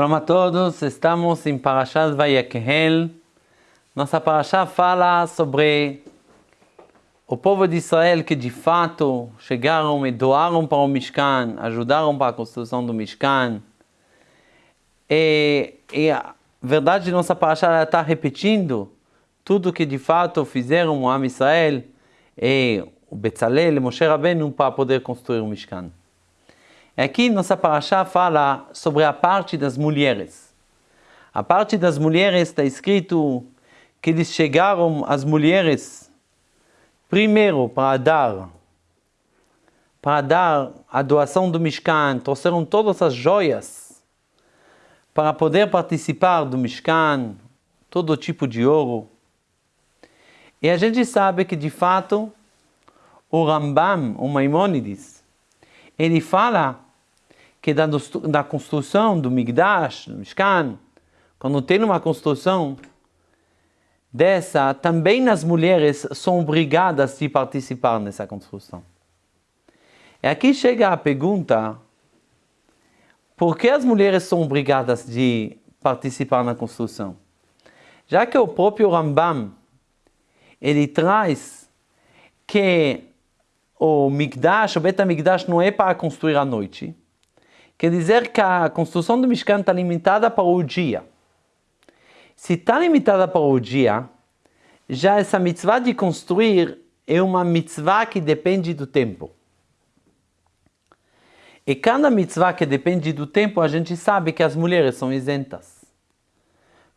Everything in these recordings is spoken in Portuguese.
Shalom a todos, estamos em Parashat Vayekhel. Nossa Parashat fala sobre o povo de Israel que de fato chegaram e doaram para o Mishkan, ajudaram para a construção do Mishkan. E, e a verdade, nossa Parashat está repetindo tudo que de fato fizeram o Am Israel e o Betzalel e Moshe Rabbeinu para poder construir o Mishkan. Aqui nossa paraxá fala sobre a parte das mulheres. A parte das mulheres está escrito que eles chegaram, as mulheres, primeiro para dar, para dar a doação do Mishkan, trouxeram todas as joias para poder participar do Mishkan, todo tipo de ouro. E a gente sabe que de fato o Rambam, o Maimonides, ele fala que da, da construção do Migdash, do Mishkan, quando tem uma construção dessa, também as mulheres são obrigadas de participar nessa construção. E aqui chega a pergunta, por que as mulheres são obrigadas de participar na construção? Já que o próprio Rambam, ele traz que o Migdash, o Bet Migdash não é para construir à noite, Quer dizer que a construção do Mishkan está limitada para o dia. Se está limitada para o dia, já essa mitzvah de construir é uma mitzvah que depende do tempo. E cada mitzvah que depende do tempo, a gente sabe que as mulheres são isentas.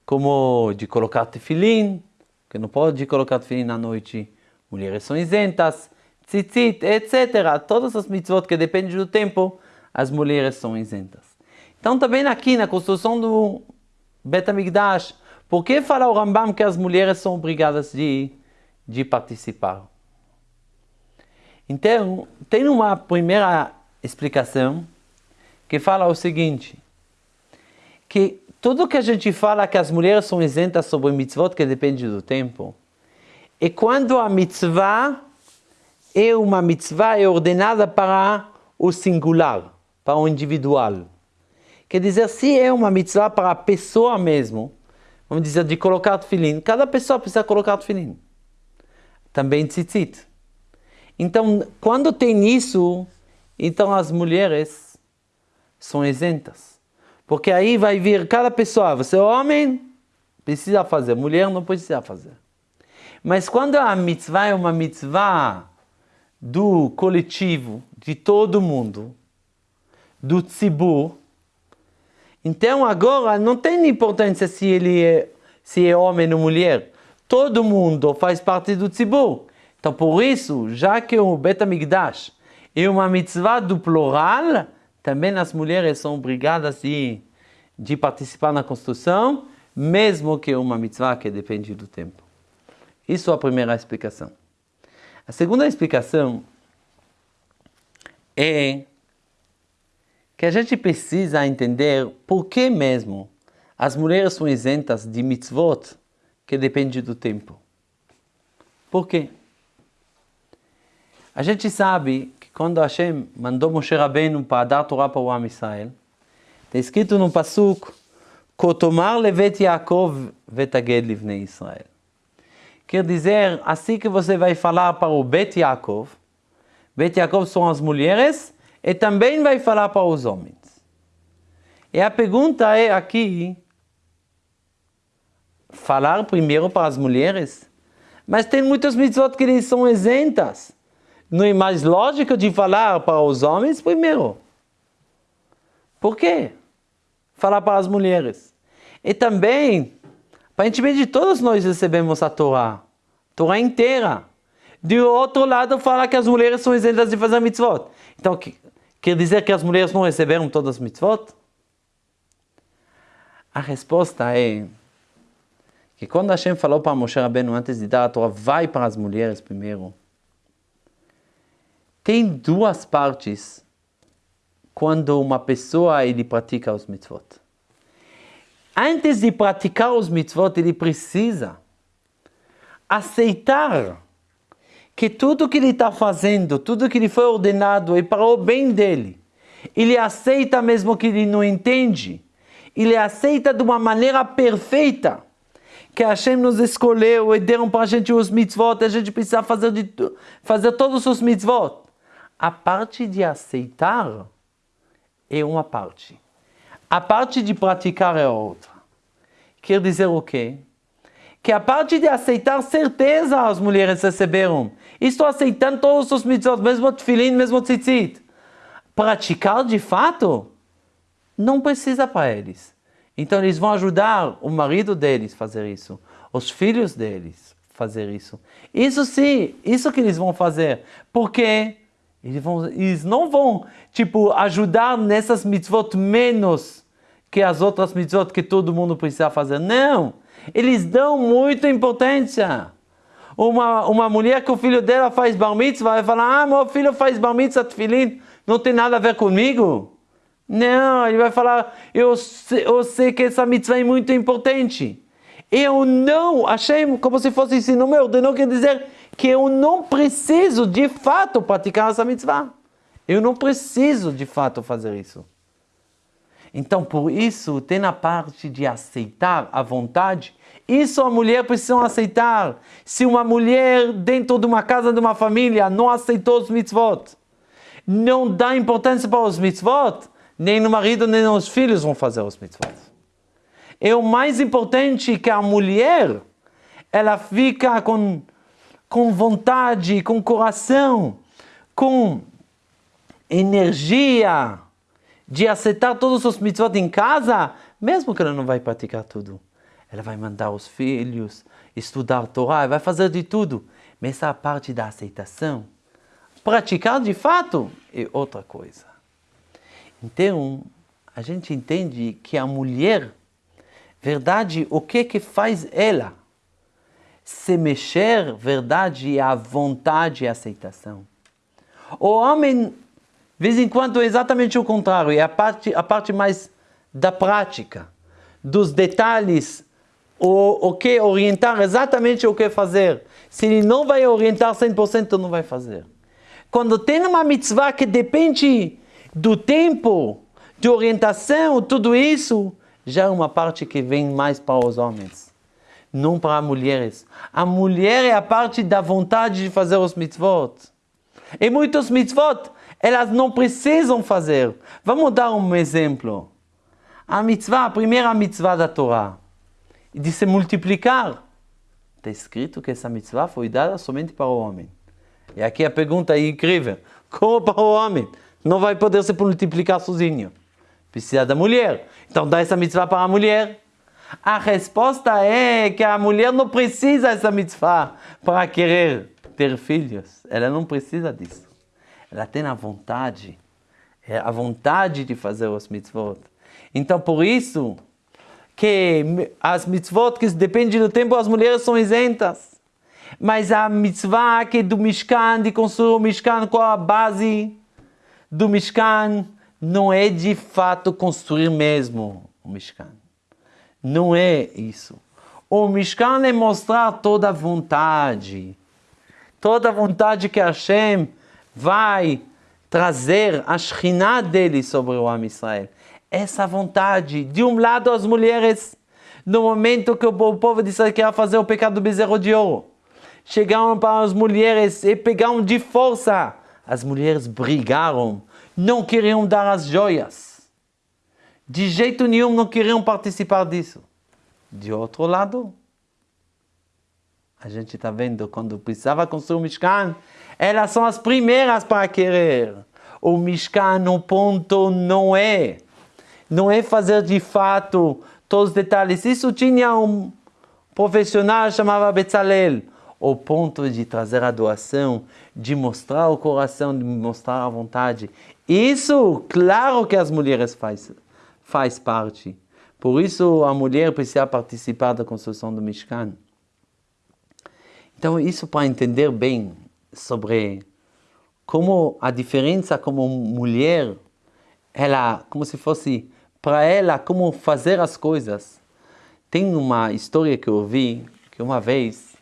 Como de colocar tefilim, que não pode colocar tefilim à noite, mulheres são isentas, tzitzit, etc. Todas as mitzvot que dependem do tempo, as mulheres são isentas. Então também aqui na construção do Betamigdash, por que fala o Rambam que as mulheres são obrigadas de, de participar? Então, tem uma primeira explicação que fala o seguinte, que tudo que a gente fala que as mulheres são isentas sobre mitzvot que depende do tempo, é quando a mitzvah é uma mitzvah é ordenada para o singular para o individual. Quer dizer, se é uma mitzvah para a pessoa mesmo, vamos dizer, de colocar tefilim, cada pessoa precisa colocar tefilim. Também tzitzit. Então, quando tem isso, então as mulheres são isentas. Porque aí vai vir cada pessoa, você é homem, precisa fazer, mulher não precisa fazer. Mas quando a mitzvah é uma mitzvah do coletivo, de todo mundo, do tzibur. Então agora não tem importância se ele é, se é homem ou mulher. Todo mundo faz parte do tzibur. Então por isso, já que o Betamigdash é uma mitzvah do plural, também as mulheres são obrigadas de, de participar na construção, mesmo que uma mitzvah que depende do tempo. Isso é a primeira explicação. A segunda explicação é que a gente precisa entender por que mesmo as mulheres são isentas de mitzvot que depende do tempo. Por quê? A gente sabe que quando Hashem mandou Moshe Rabbeinu para dar Torá para o Am Israel, está escrito no Pasuk, Kotomar levet Yaakov vetaged livnei Israel. Quer dizer, assim que você vai falar para o Bet Yaakov, Bet Yaakov são as mulheres, e também vai falar para os homens. E a pergunta é aqui, falar primeiro para as mulheres? Mas tem muitas mitzvot que eles são isentas. Não é mais lógico de falar para os homens primeiro? Por quê? Falar para as mulheres. E também, aparentemente todos nós recebemos a Torá, Torá inteira. De outro lado, fala que as mulheres são isentas de fazer mitzvot. Então, Quer dizer que as mulheres não receberam todas as mitzvot? A resposta é que quando Hashem falou para Moshe Rabbeinu antes de dar a Torá, vai para as mulheres primeiro. Tem duas partes quando uma pessoa ele pratica os mitzvot. Antes de praticar os mitzvot, ele precisa aceitar que tudo que ele está fazendo, tudo que ele foi ordenado é para o bem dele. Ele aceita mesmo que ele não entende. ele aceita de uma maneira perfeita. Que Hashem nos escolheu e deram para a gente os mitzvot, a gente precisa fazer, de, fazer todos os mitzvot. A parte de aceitar é uma parte. A parte de praticar é outra. Quer dizer o quê? Que a parte de aceitar certeza as mulheres receberam. Estou aceitando todos os mitzvot, mesmo tefilin, mesmo tzitzit. Praticar de fato, não precisa para eles. Então eles vão ajudar o marido deles a fazer isso, os filhos deles a fazer isso. Isso sim, isso que eles vão fazer. Porque eles, vão, eles não vão, tipo, ajudar nessas mitzvot menos que as outras mitzvot que todo mundo precisa fazer. Não! Eles dão muita importância. Uma, uma mulher que o filho dela faz bar mitzvah vai falar, ah, meu filho faz bar mitzvah tefilim, não tem nada a ver comigo. Não, ele vai falar, eu eu sei que essa mitzvah é muito importante. Eu não, achei como se fosse ensino meu, de não quer dizer que eu não preciso de fato praticar essa mitzvah. Eu não preciso de fato fazer isso. Então, por isso, tem na parte de aceitar a vontade, isso a mulher precisa aceitar. Se uma mulher dentro de uma casa, de uma família, não aceitou os mitzvot, não dá importância para os mitzvot, nem no marido, nem nos filhos vão fazer os mitzvot. É o mais importante que a mulher, ela fica com, com vontade, com coração, com energia, de aceitar todos os mitzvot em casa, mesmo que ela não vai praticar tudo. Ela vai mandar os filhos estudar a Torá, vai fazer de tudo. Mas essa parte da aceitação, praticar de fato, é outra coisa. Então, a gente entende que a mulher, verdade, o que que faz ela? Se mexer, verdade, é a vontade e a aceitação. O homem vez em quando é exatamente o contrário, é a parte, a parte mais da prática, dos detalhes, o, o que orientar exatamente o que fazer. Se ele não vai orientar 100%, não vai fazer. Quando tem uma mitzvah que depende do tempo, de orientação, tudo isso, já é uma parte que vem mais para os homens, não para as mulheres. A mulher é a parte da vontade de fazer os mitzvot. E muitos mitzvot elas não precisam fazer. Vamos dar um exemplo. A mitzvah, a primeira mitzvah da Torá, de se multiplicar. Está escrito que essa mitzvah foi dada somente para o homem. E aqui a pergunta é incrível. Como para o homem? Não vai poder se multiplicar sozinho. Precisa da mulher. Então dá essa mitzvah para a mulher. A resposta é que a mulher não precisa dessa mitzvah para querer ter filhos. Ela não precisa disso ela tem a vontade, é a vontade de fazer os mitzvot. Então, por isso, que as mitzvot que dependem do tempo, as mulheres são isentas. Mas a mitzvah que é do Mishkan, de construir o Mishkan com a base do Mishkan, não é de fato construir mesmo o Mishkan. Não é isso. O Mishkan é mostrar toda a vontade. Toda a vontade que Hashem vai trazer a Shekhinah dele sobre o Am Israel. Essa vontade, de um lado as mulheres, no momento que o povo de Israel queria fazer o pecado do bezerro de ouro, chegaram para as mulheres e pegaram de força. As mulheres brigaram, não queriam dar as joias. De jeito nenhum não queriam participar disso. De outro lado, a gente está vendo quando precisava construir o Mishkan, elas são as primeiras para querer. O Mishkan, no ponto, não é. Não é fazer de fato todos os detalhes. Isso tinha um profissional chamava Betzalel. O ponto de trazer a doação, de mostrar o coração, de mostrar a vontade. Isso, claro que as mulheres faz, faz parte. Por isso a mulher precisa participar da construção do Mishkan. Então isso para entender bem sobre como a diferença como mulher, ela, como se fosse para ela, como fazer as coisas. Tem uma história que eu ouvi, que uma vez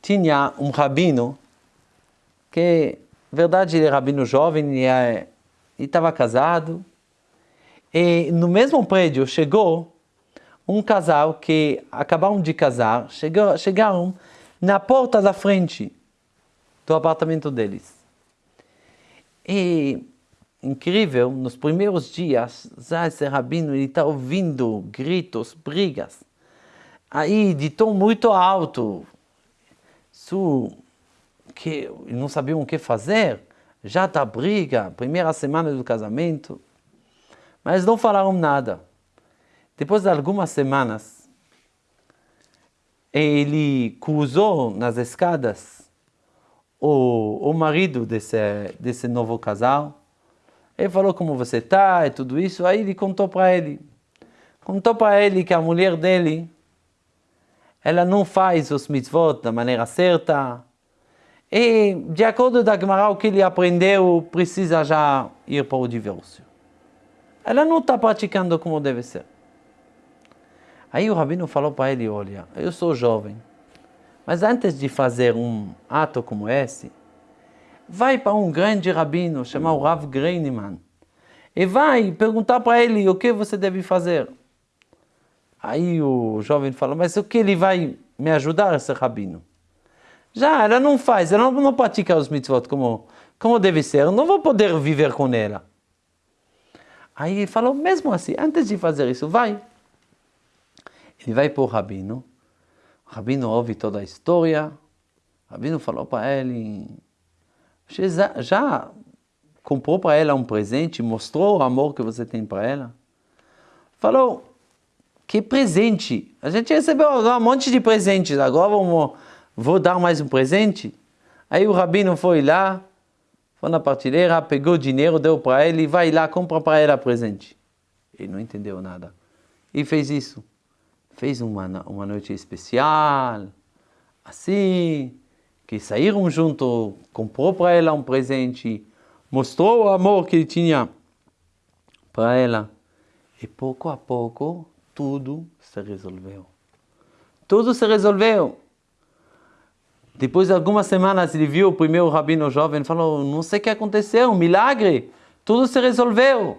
tinha um rabino, que, na verdade, ele é rabino jovem, e estava casado, E no mesmo prédio chegou um casal que acabaram de casar, chegou, chegaram na porta da frente do apartamento deles. E incrível, nos primeiros dias, já esse rabino está ouvindo gritos, brigas. Aí, de tom muito alto, isso, que não sabiam o que fazer, já está briga, primeira semana do casamento. Mas não falaram nada. Depois de algumas semanas, ele cruzou nas escadas o, o marido desse, desse novo casal. Ele falou como você está e tudo isso. Aí ele contou para ele. Contou para ele que a mulher dele, ela não faz os mitzvot da maneira certa. E, de acordo com a Gemara, o que ele aprendeu precisa já ir para o divórcio. Ela não está praticando como deve ser. Aí o rabino falou para ele, olha, eu sou jovem, mas antes de fazer um ato como esse, vai para um grande rabino chamado Rav Greinemann e vai perguntar para ele o que você deve fazer. Aí o jovem falou, mas o que ele vai me ajudar, esse rabino? Já, ela não faz, ela não, não pratica os mitzvot como, como deve ser, eu não vou poder viver com ela. Aí ele falou, mesmo assim, antes de fazer isso, vai. Ele vai para o rabino, o rabino ouve toda a história, o rabino falou para ele, já, já comprou para ela um presente, mostrou o amor que você tem para ela? Falou, que presente? A gente recebeu um monte de presentes, agora vamos, vou dar mais um presente? Aí o rabino foi lá, foi na partilheira, pegou dinheiro, deu para ele, vai lá, compra para ela presente. Ele não entendeu nada. E fez isso. Fez uma, uma noite especial, assim, que saíram junto, comprou para ela um presente, mostrou o amor que ele tinha para ela. E pouco a pouco, tudo se resolveu. Tudo se resolveu. Depois de algumas semanas ele viu o primeiro rabino jovem e falou, não sei o que aconteceu, um milagre, tudo se resolveu.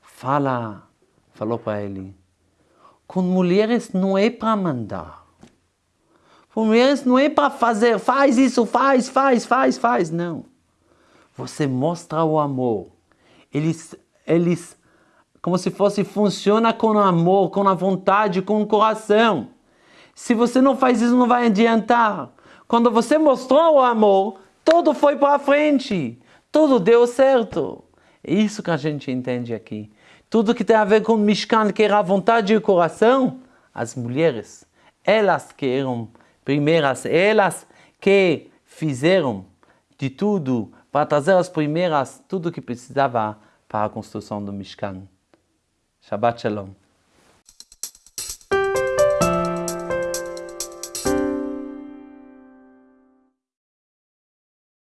Fala, falou para ele, com mulheres não é para mandar. Com mulheres não é para fazer, faz isso, faz, faz, faz, faz, não. Você mostra o amor. Eles, eles, como se fosse, funciona com amor, com a vontade, com o coração. Se você não faz isso, não vai adiantar. Quando você mostrou o amor, tudo foi para frente. Tudo deu certo. É isso que a gente entende aqui. Tudo que tem a ver com Mishkan, que era a vontade e o coração, as mulheres, elas que eram primeiras, elas que fizeram de tudo para trazer as primeiras, tudo que precisava para a construção do Mishkan. Shabbat Shalom.